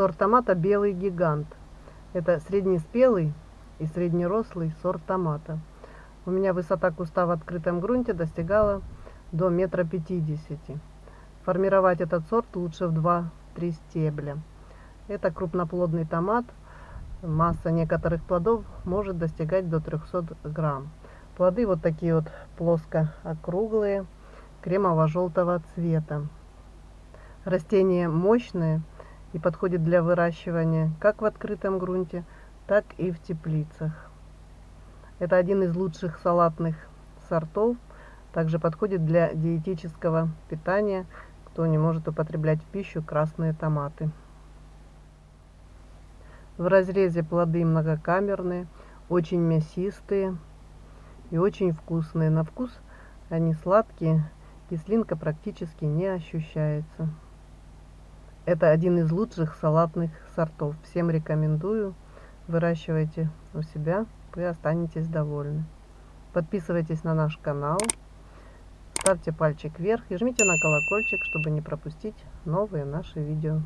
Сорт томата белый гигант. Это среднеспелый и среднерослый сорт томата. У меня высота куста в открытом грунте достигала до метра пятидесяти. Формировать этот сорт лучше в 2-3 стебля. Это крупноплодный томат. Масса некоторых плодов может достигать до 300 грамм. Плоды вот такие вот плоско округлые, кремово-желтого цвета. Растение мощное и подходит для выращивания как в открытом грунте, так и в теплицах. Это один из лучших салатных сортов. Также подходит для диетического питания, кто не может употреблять в пищу красные томаты. В разрезе плоды многокамерные, очень мясистые и очень вкусные. На вкус они сладкие, кислинка практически не ощущается. Это один из лучших салатных сортов. Всем рекомендую. Выращивайте у себя, вы останетесь довольны. Подписывайтесь на наш канал, ставьте пальчик вверх и жмите на колокольчик, чтобы не пропустить новые наши видео.